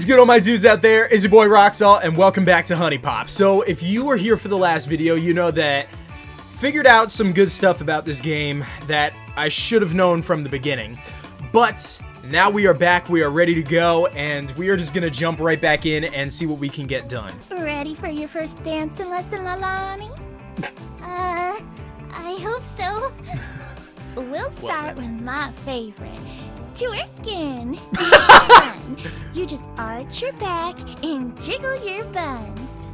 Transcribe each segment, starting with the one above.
is good, all my dudes out there? Is your boy Roxalt, and welcome back to HuniePop. So, if you were here for the last video, you know that figured out some good stuff about this game that I should have known from the beginning. But now we are back, we are ready to go, and we are just gonna jump right back in and see what we can get done. Ready for your first dancing lesson, Lailani? uh, I hope so. we'll start with my favorite, twerking. You just arch your back and jiggle your buns.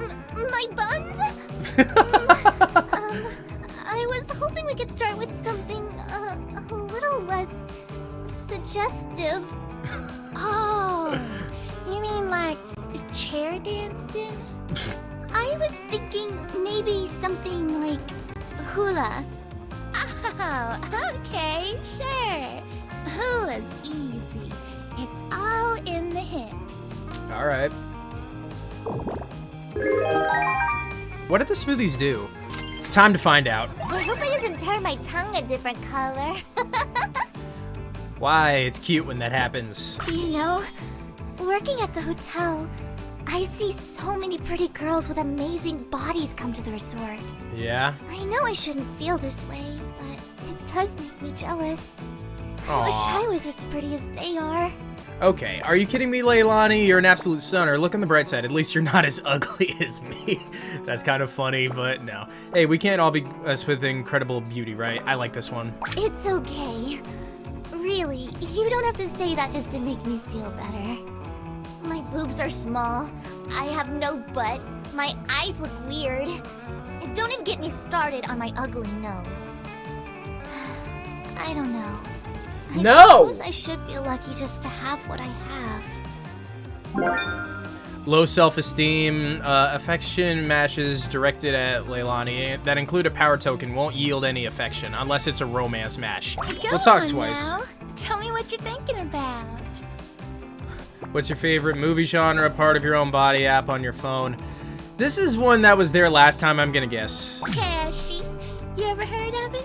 M- my buns? um, I was hoping we could start with something uh, a little less suggestive. Oh, you mean like chair dancing? I was thinking maybe something like hula. Oh, okay, sure. Hula's easy. It's all in the hips. Alright. What did the smoothies do? Time to find out. I hope it doesn't turn my tongue a different color. Why, it's cute when that happens. you know, working at the hotel, I see so many pretty girls with amazing bodies come to the resort. Yeah? I know I shouldn't feel this way, but it does make me jealous. I wish I was as pretty as they are. Okay, are you kidding me, Lailani? You're an absolute stunner. Look on the bright side. At least you're not as ugly as me. That's kind of funny, but no. Hey, we can't all be us with incredible beauty, right? I like this one. It's okay. Really, you don't have to say that just to make me feel better. My boobs are small. I have no butt. My eyes look weird. And Don't even get me started on my ugly nose. I don't know. I No! suppose I should feel lucky just to have what I have. Low self-esteem, uh, affection matches directed at Lailani that include a power token won't yield any affection unless it's a romance match. we'll talk twice. now. Tell me what you're thinking about. What's your favorite movie genre, part of your own body app on your phone? This is one that was there last time, I'm gonna guess. Cashy, you ever heard of it?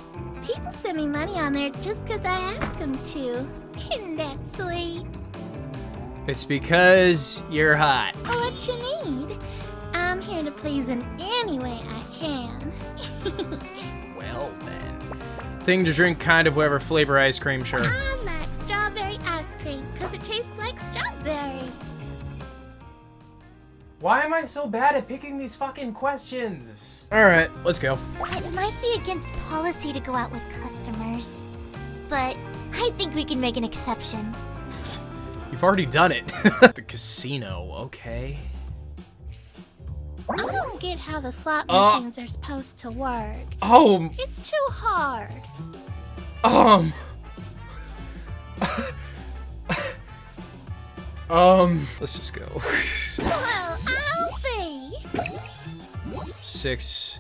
Me money on there just 'cause I ask them to. Isn't that sweet? It's because you're hot. Oh, what you need? I'm here to please in any way I can. Well then. Thing to drink, kind of whatever flavor ice cream, sure. Why am I so bad at picking these fucking questions? Alright, let's go. It might be against policy to go out with customers, but I think we can make an exception. You've already done it. the casino, okay. I don't get how the slot Uh. machines are supposed to work. Oh, It's too hard. um. um, let's just go. Well, I'll be. Six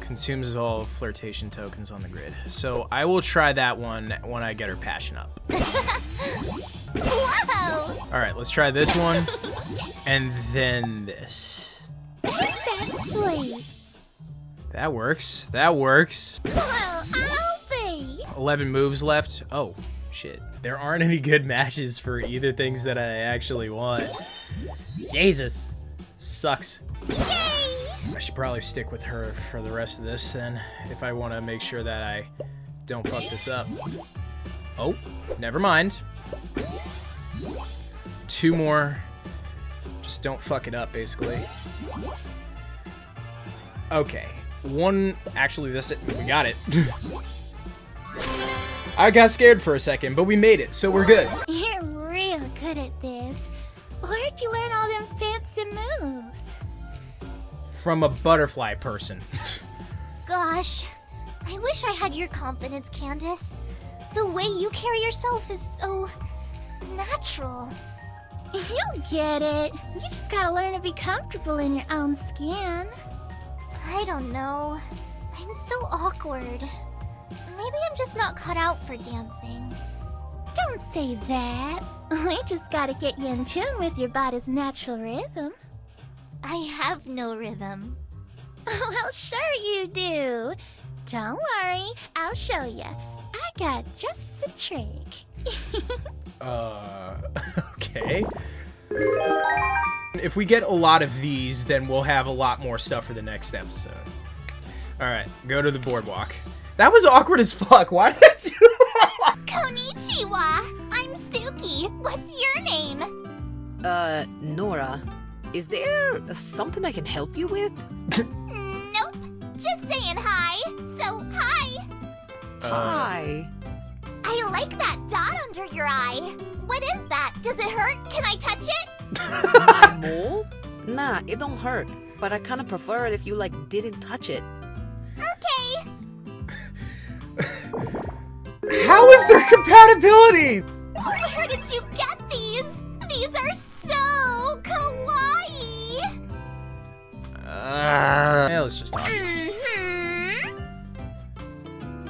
consumes all flirtation tokens on the grid. So I will try that one when I get her passion up. All right, let's try this one, and then this. That's. That works. That works. Well, I'll be. 11 moves left. Oh, shit. There aren't any good matches for either things that I actually want. Jesus. Sucks. I should probably stick with her for the rest of this then, if I want to make sure that I don't fuck this up. Oh, never mind. Two more. Just don't fuck it up, basically. Okay. One, actually, this, it we got it. I got scared for a second, but we made it, so we're good. You're real good at this. Where'd you learn all them fancy moves? From a butterfly person. Gosh, I wish I had your confidence, Candace. The way you carry yourself is so natural. You'll get it. You just gotta learn to be comfortable in your own skin. I don't know. I'm so awkward. Maybe I'm just not cut out for dancing. Don't say that. We just gotta get you in tune with your body's natural rhythm. I have no rhythm. well, sure you do. Don't worry, I'll show you. I got just the trick. Uh, okay. If we get a lot of these, then we'll have a lot more stuff for the next episode. Alright, go to the boardwalk. That was awkward as fuck. Why did I do that? Konnichiwa! I'm Suki. What's your name? Uh, Nora, is there something I can help you with? nope. Just saying hi. So, hi. Uh, Hi. I like that dot under your eye. What is that? Does it hurt? Can I touch it? Mole? Nah, it don't hurt. But I kinda prefer it if you like didn't touch it. Okay. How is there compatibility? Where did you get these? These are so kawaii. Uh, yeah, let's just talk. Mm-hmm.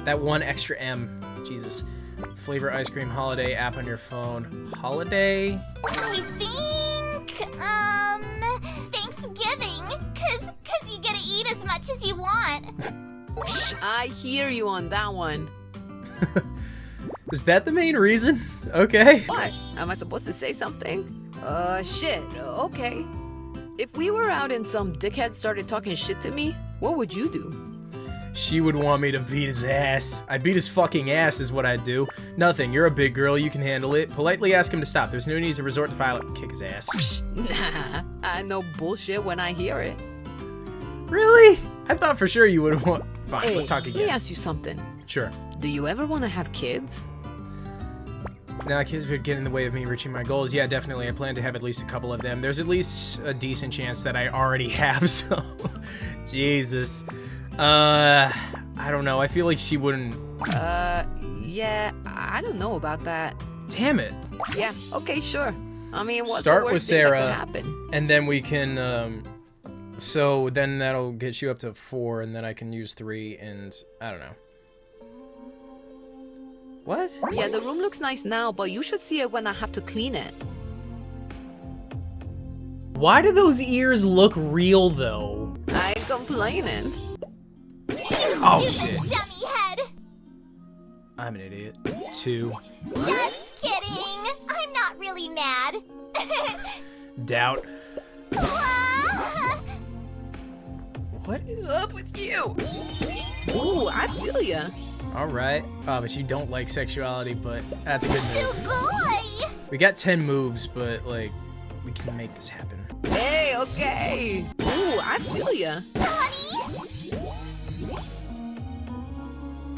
That one extra M. Jesus. Flavor ice cream holiday app on your phone. Holiday? I think, um, Thanksgiving. Cause, cause you get to eat as much as you want. I hear you on that one. Is that the main reason? Okay. What? Am I supposed to say something? Uh, shit. Okay. If we were out and some dickhead started talking shit to me, what would you do? She would want me to beat his ass. I'd beat his fucking ass is what I'd do. Nothing, you're a big girl, you can handle it. Politely ask him to stop. There's no need to resort to violence. Kick his ass. Nah, I know bullshit when I hear it. Really? I thought for sure you would want. Fine, Hey, let's talk again. let me ask you something. Sure. Do you ever want to have kids? Now, kids would get in the way of me reaching my goals. Yeah, definitely. I plan to have at least a couple of them. There's at least a decent chance that I already have, so. Jesus. Uh, I don't know. I feel like she wouldn't. Uh, yeah, I don't know about that. Damn it. Yeah, okay, sure. I mean, what's Start the with worst that Sarah. could happen? And then we can, um. So then that'll get you up to four, and then I can use three, and I don't know. What? Yeah, the room looks nice now, but you should see it when I have to clean it. Why do those ears look real, though? I ain't complaining. Oh, shit. dummy head. I'm an idiot. Two. Just kidding. I'm not really mad. Doubt. Ah, What is up with you? Ooh, I feel ya. Alright. Oh, but you don't like sexuality, but that's a good move. boy. We got 10 moves, but, like, we can make this happen. Hey, okay. Ooh, I feel ya. Honey.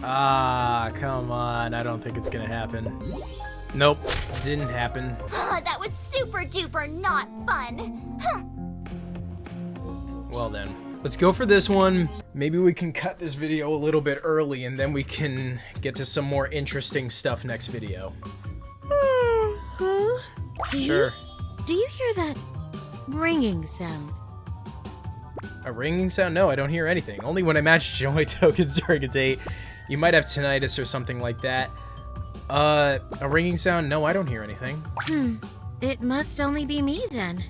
Ah, come on. I don't think it's gonna happen. Nope. Didn't happen. Ah, that was super duper not fun. Hm. Well then. Let's go for this one. Maybe we can cut this video a little bit early and then we can get to some more interesting stuff next video. Huh? Do Sure. You, do you hear that ringing sound? A ringing sound? No, I don't hear anything. Only when I match joy tokens during a date. You might have tinnitus or something like that. Uh, a ringing sound? No, I don't hear anything. Hmm. It must only be me then.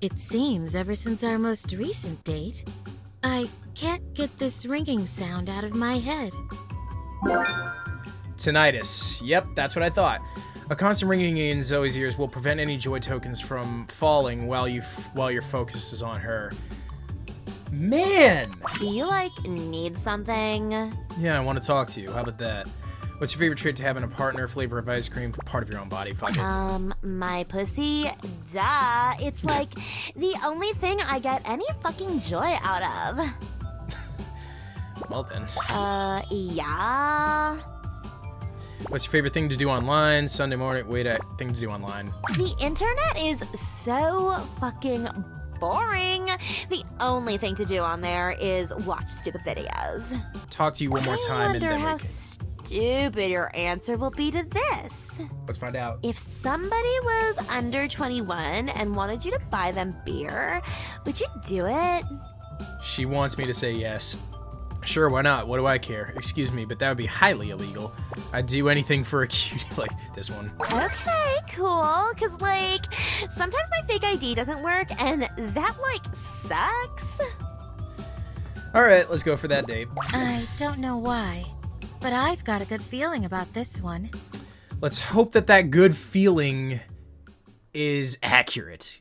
It seems ever since our most recent date, I can't get this ringing sound out of my head. Tinnitus. Yep, that's what I thought. A constant ringing in Zoey's ears will prevent any joy tokens from falling while you f- while your focus is on her. Man! Do you like need something? Yeah, I want to talk to you. How about that? What's your favorite trait to have in a partner? Flavor of ice cream? Part of your own body? Fuck it. Um, my pussy? Duh. It's like the only thing I get any fucking joy out of. Well then. Uh, yeah. What's your favorite thing to do online? Sunday morning. Wait, a thing to do online. The internet is so fucking boring. The only thing to do on there is watch stupid videos. Talk to you one more I time and wonder then we can. Stupid your answer will be to this. Let's find out. If somebody was under 21 and wanted you to buy them beer, would you do it? She wants me to say yes. Sure, why not? What do I care? Excuse me, but that would be highly illegal. I'd do anything for a cutie like this one. Okay, cool. Cause like sometimes my fake ID doesn't work and that like sucks. Alright, let's go for that date. I don't know why, but I've got a good feeling about this one. Let's hope that that good feeling is accurate.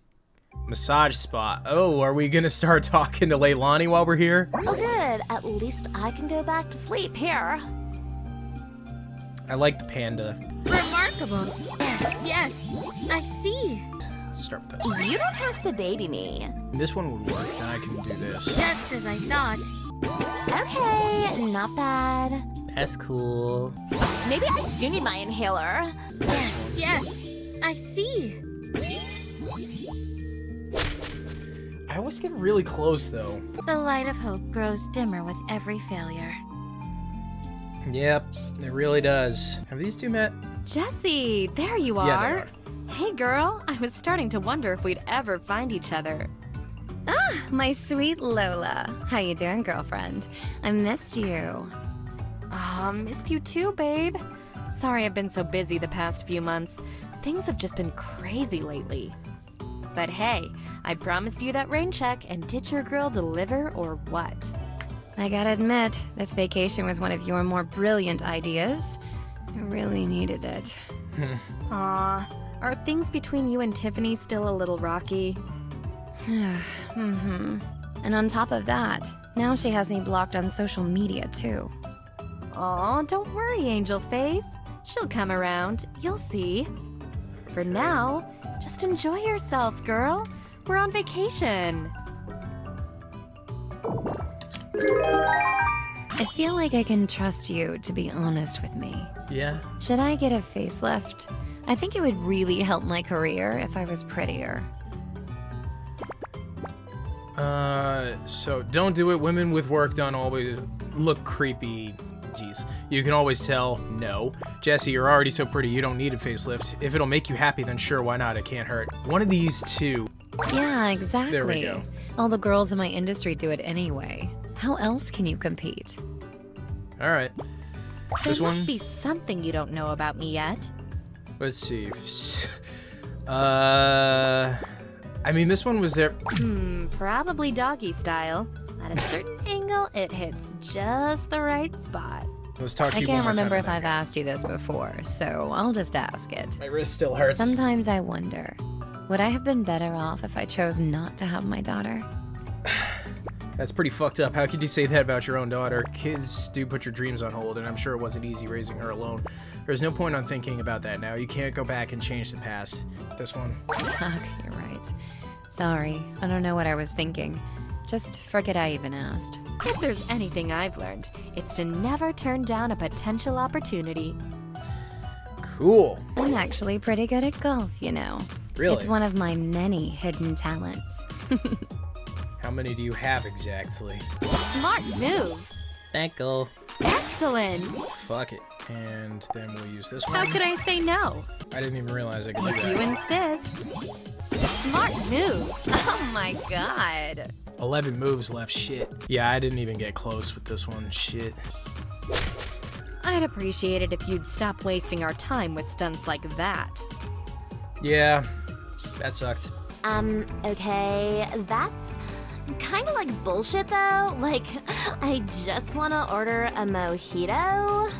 Massage spot. Oh, are we gonna start talking to Lailani while we're here? Oh, good. At least I can go back to sleep here. I like the panda. Remarkable. Yes, I see. Start with this one. You don't have to baby me. This one would work, then I can do this. Just as I thought. Okay, not bad. That's cool. Maybe I do need my inhaler. Yes, I see. I always get really close though. The light of hope grows dimmer with every failure. Yep, it really does. Have these two met? Jessie, there you are. Yeah, they are. are. Hey girl, I was starting to wonder if we'd ever find each other. Ah, my sweet Lola. How you doing, girlfriend? I missed you. Ah, missed you too, babe. Sorry I've been so busy the past few months. Things have just been crazy lately. But hey, I promised you that rain check, and did your girl deliver or what? I gotta admit, this vacation was one of your more brilliant ideas. I really needed it. Aw, are things between you and Tiffany still a little rocky? mm-hmm. And on top of that, now she has me blocked on social media too. Aw, don't worry, Angel Face. She'll come around. You'll see. For now, just enjoy yourself, girl. We're on vacation. I feel like I can trust you to be honest with me. Yeah. Should I get a facelift? I think it would really help my career if I was prettier. Uh, so don't do it. Women with work done always look creepy. You can always tell no. Jessie, you're already so pretty, you don't need a facelift. If it'll make you happy, then sure, why not? It can't hurt. One of these two. Yeah, exactly. There we go. All the girls in my industry do it anyway. How else can you compete? All right. There This must one. be something you don't know about me yet. Let's see. Uh, I mean, this one was there. Hmm, probably doggy style. At a certain angle, it hits just the right spot. Let's talk to I you can't remember if I've asked you this before, so I'll just ask it. it. My wrist still hurts. Sometimes I wonder, would I have been better off if I chose not to have my daughter? That's pretty fucked up. How could you say that about your own daughter? Kids do put your dreams on hold, and I'm sure it wasn't easy raising her alone. There's no point on thinking about that now. You can't go back and change the past. This one. Fuck, you're right. Sorry, I don't know what I was thinking. Just forget I even asked. If there's anything I've learned, it's to never turn down a potential opportunity. Cool. I'm actually pretty good at golf, you know. Really? It's one of my many hidden talents. How many do you have exactly? Smart move! Thank you. Excellent! Fuck it. And then we'll use this one. How could I say no? I didn't even realize I could do If you insist. Smart move! Oh my god! 11 moves left. Shit. Yeah, I didn't even get close with this one. Shit. I'd appreciate it if you'd stop wasting our time with stunts like that. Yeah, that sucked. Um, okay, that's kind of like bullshit though. Like, I just want to order a mojito.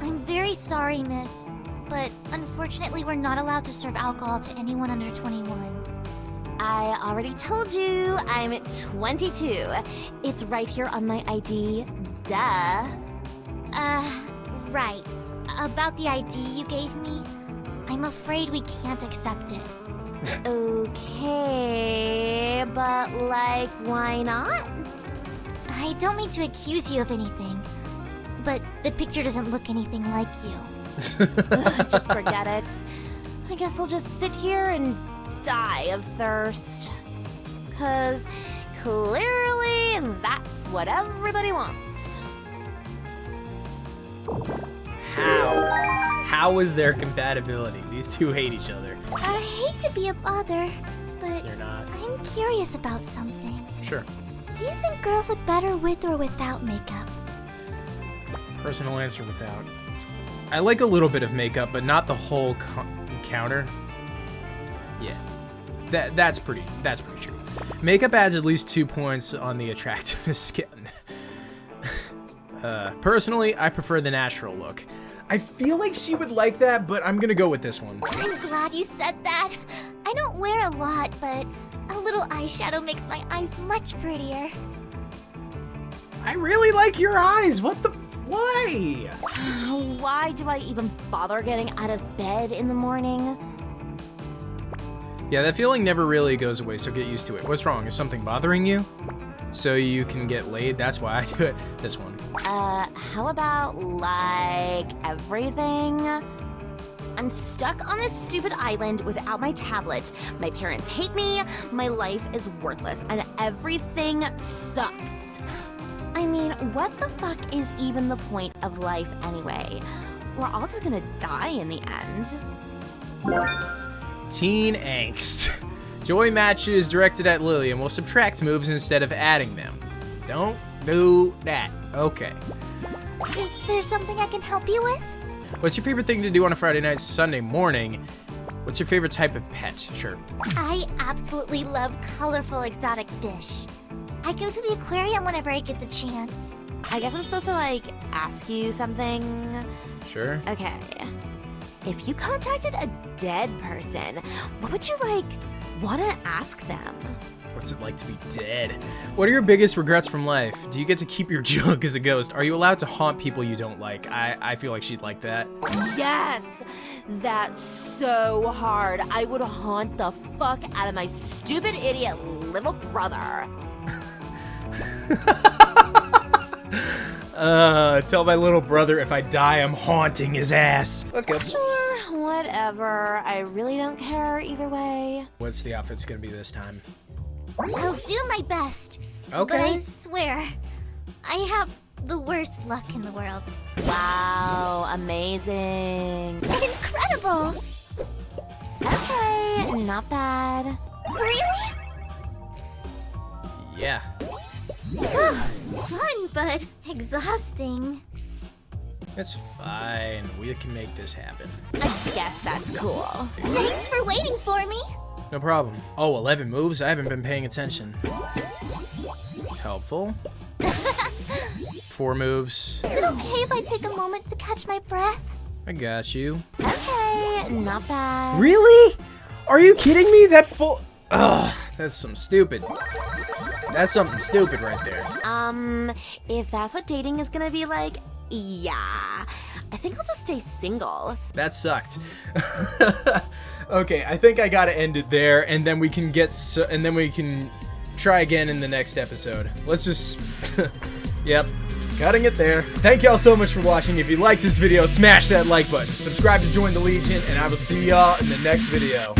I'm very sorry, miss, but unfortunately we're not allowed to serve alcohol to anyone under 21. I already told you I'm 22. It's right here on my ID. Duh. Uh, right. About the ID you gave me, I'm afraid we can't accept it. Okay, but like, why not? I don't mean to accuse you of anything, but the picture doesn't look anything like you. Ugh, just forget it. I guess I'll just sit here and die of thirst. Cause clearly that's what everybody wants. How? How is their compatibility? These two hate each other. I hate to be a bother, but not. I'm curious about something. Sure. Do you think girls look better with or without makeup? Personal answer without. I like a little bit of makeup, but not the whole co- encounter. Yeah. That that's pretty that's pretty true. Makeup adds at least two points on the attractiveness skin. uh, personally, I prefer the natural look. I feel like she would like that, but I'm gonna go with this one. I'm glad you said that. I don't wear a lot, but a little eyeshadow makes my eyes much prettier. I really like your eyes. What the? Why? Why do I even bother getting out of bed in the morning? Yeah, that feeling never really goes away, so get used to it. What's wrong? Is something bothering you? So you can get laid? That's why I do it. This one. Uh, how about like everything? I'm stuck on this stupid island without my tablet. My parents hate me, my life is worthless, and everything sucks. I mean, what the fuck is even the point of life anyway? We're all just gonna die in the end. Teen Angst. Joy matches directed at Lillian will subtract moves instead of adding them. Don't do that. Okay. Is there something I can help you with? What's your favorite thing to do on a Friday night, Sunday morning? What's your favorite type of pet? Sure. I absolutely love colorful exotic fish. I go to the aquarium whenever I get the chance. I guess I'm supposed to like ask you something. Sure. Okay. If you contacted a dead person, what would you like want to ask them? What's it like to be dead? What are your biggest regrets from life? Do you get to keep your junk as a ghost? Are you allowed to haunt people you don't like? I, I feel like she'd like that. Yes! That's so hard. I would haunt the fuck out of my stupid idiot little brother. Uh, tell my little brother if I die, I'm haunting his ass. Let's go. Sure, whatever. I really don't care either way. What's the outfit's gonna be this time? I'll do my best. Okay. But I swear, I have the worst luck in the world. Wow, amazing. Incredible! Okay, not bad. Really? Yeah. Fun, but exhausting. It's fine. We can make this happen. I guess that's cool. Thanks for waiting for me. No problem. Oh, 11 moves? I haven't been paying attention. Helpful. Four moves. Is it okay if I take a moment to catch my breath? I got you. Okay, not bad. Really? Are you kidding me? That full... Ugh, that's some stupid. That's something stupid right there. Um, if that's what dating is gonna be like, yeah. I think I'll just stay single. That sucked. okay, I think I gotta end it there, and then we can get so, and then we can try again in the next episode. Let's just, yep, cutting it there. Thank y'all so much for watching. If you like this video, smash that like button, subscribe to join the Legion, and I will see y'all in the next video.